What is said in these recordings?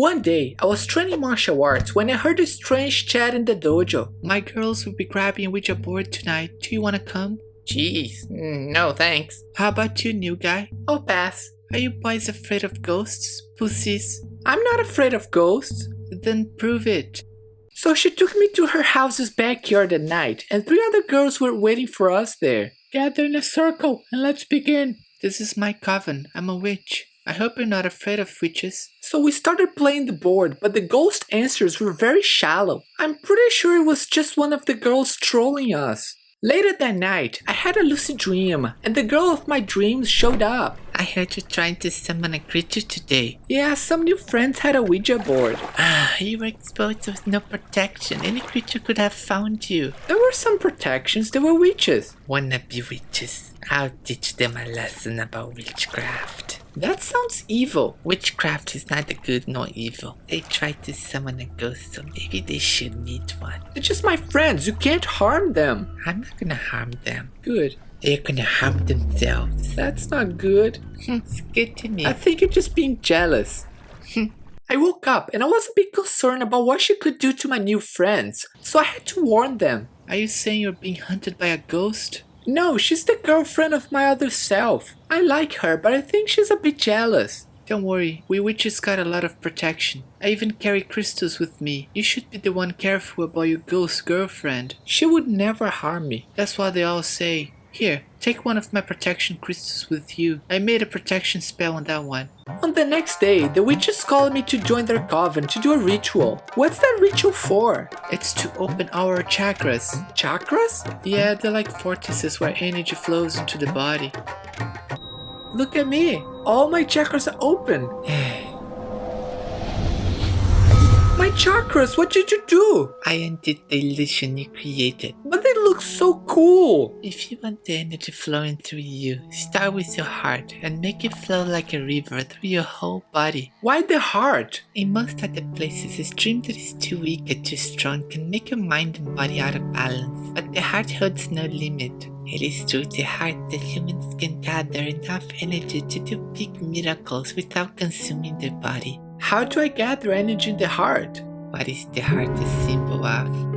One day, I was training martial arts when I heard a strange chat in the dojo. My girls will be grabbing a Ouija board tonight. Do you want to come? Jeez, mm, no thanks. How about you, new guy? I'll pass. Are you boys afraid of ghosts? Pussies? I'm not afraid of ghosts. Then prove it. So she took me to her house's backyard at night, and three other girls were waiting for us there. Gather in a circle and let's begin. This is my coven. I'm a witch. I hope you're not afraid of witches. So we started playing the board, but the ghost answers were very shallow. I'm pretty sure it was just one of the girls trolling us. Later that night, I had a lucid dream, and the girl of my dreams showed up. I heard you trying to summon a creature today. Yeah, some new friends had a Ouija board. Ah, you were exposed with no protection. Any creature could have found you. There were some protections, there were witches. Wanna be witches? I'll teach them a lesson about witchcraft. That sounds evil. Witchcraft is neither good nor evil. They tried to summon a ghost, so maybe they should meet one. They're just my friends, you can't harm them. I'm not gonna harm them. Good. They're gonna harm themselves. That's not good. Hmm, it's good to me. I think you're just being jealous. Hmm. I woke up and I was a bit concerned about what she could do to my new friends, so I had to warn them. Are you saying you're being hunted by a ghost? No, she's the girlfriend of my other self. I like her, but I think she's a bit jealous. Don't worry, we witches got a lot of protection. I even carry crystals with me. You should be the one careful about your ghost girlfriend. She would never harm me. That's what they all say. Here, take one of my protection crystals with you. I made a protection spell on that one. On the next day, the witches called me to join their coven to do a ritual. What's that ritual for? It's to open our chakras. Chakras? Yeah, they're like vortices where energy flows into the body. Look at me. All my chakras are open. my chakras, what did you do? I undid the illusion you created. But they look so cool. If you want the energy flowing through you, start with your heart and make it flow like a river through your whole body. Why the heart? In most other places, a stream that is too weak or too strong can make your mind and body out of balance, but the heart holds no limit. It is through the heart that humans can gather enough energy to do big miracles without consuming their body. How do I gather energy in the heart? What is the heart a symbol of?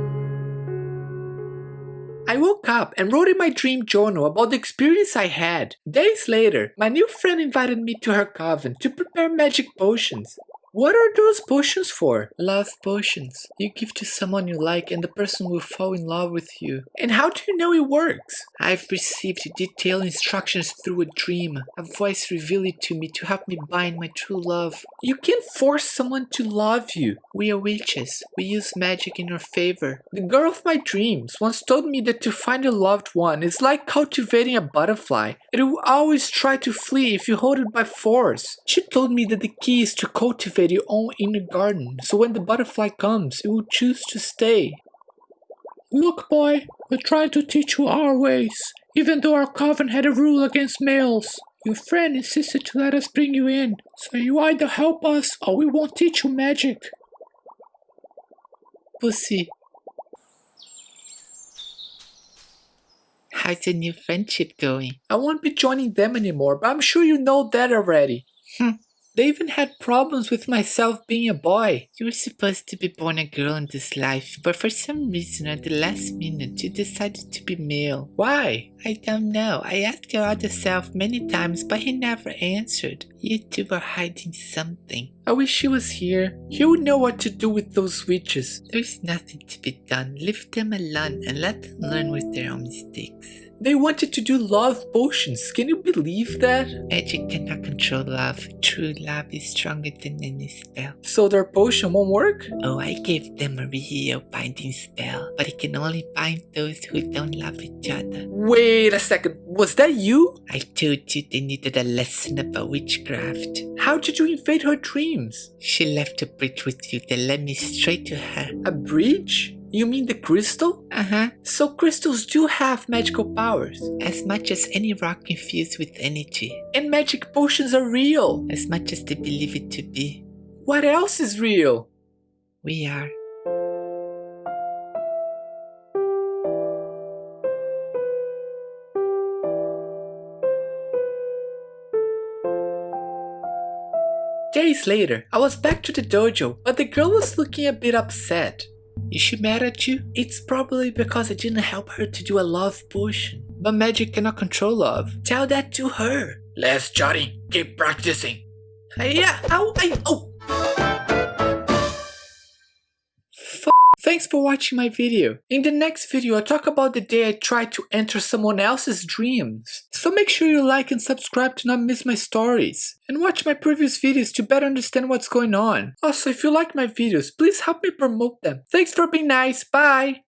I woke up and wrote in my dream journal about the experience I had. Days later, my new friend invited me to her coven to prepare magic potions. What are those potions for? Love potions. You give to someone you like and the person will fall in love with you. And how do you know it works? I've received detailed instructions through a dream. A voice revealed it to me to help me bind my true love. You can't force someone to love you. We are witches. We use magic in our favor. The girl of my dreams once told me that to find a loved one is like cultivating a butterfly. It will always try to flee if you hold it by force. She told me that the key is to cultivate your own inner garden, so when the butterfly comes, it will choose to stay. Look, boy, we're trying to teach you our ways, even though our coven had a rule against males. Your friend insisted to let us bring you in, so you either help us or we won't teach you magic. Pussy. How's your new friendship going? I won't be joining them anymore, but I'm sure you know that already. Hmm. They even had problems with myself being a boy. You were supposed to be born a girl in this life, but for some reason at the last minute you decided to be male. Why? I don't know. I asked your other self many times, but he never answered. You two were hiding something. I wish she was here. He would know what to do with those witches. There's nothing to be done. Leave them alone and let them learn with their own mistakes. They wanted to do love potions. Can you believe that? Magic cannot control love. True love is stronger than any spell. So their potion won't work? Oh, I gave them a real binding spell, but it can only bind those who don't love each other. Wait a second. Was that you? I told you they needed a lesson about witchcraft. How did you invade her dreams? She left a bridge with you that led me straight to her. A bridge? You mean the crystal? Uh-huh. So crystals do have magical powers. As much as any rock infused with energy. And magic potions are real. As much as they believe it to be. What else is real? We are. Days later, I was back to the dojo, but the girl was looking a bit upset. Is she mad at you? It's probably because I didn't help her to do a love potion. But magic cannot control love. Tell that to her. Let's Johnny, keep practicing. Uh, yeah, ow, I, oh. Thanks for watching my video. In the next video, I'll talk about the day I tried to enter someone else's dreams. So make sure you like and subscribe to not miss my stories. And watch my previous videos to better understand what's going on. Also, if you like my videos, please help me promote them. Thanks for being nice. Bye.